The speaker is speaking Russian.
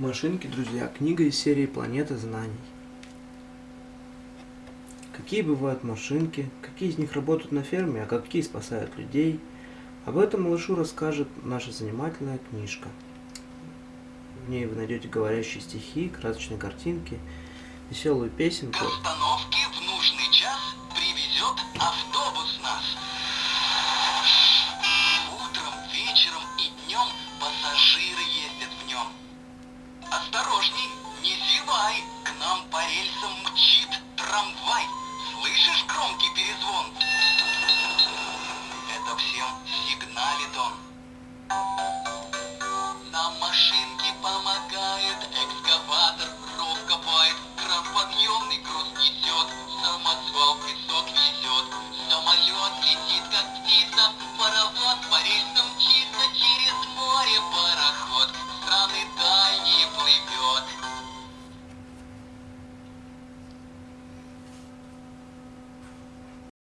Машинки, друзья, книга из серии «Планета знаний». Какие бывают машинки, какие из них работают на ферме, а какие спасают людей. Об этом малышу расскажет наша занимательная книжка. В ней вы найдете говорящие стихи, красочные картинки, веселую песенку. К в нужный час привезет автобус Осторожней, не зевай, к нам по рельсам мчит трамвай. Слышишь громкий перезвон? Это всем сигналит он. На машинке помогает экскаватор, ров копает, кран груз несет, самосвал песок везет, самолет летит как птица, паровоз по рельсам мчится через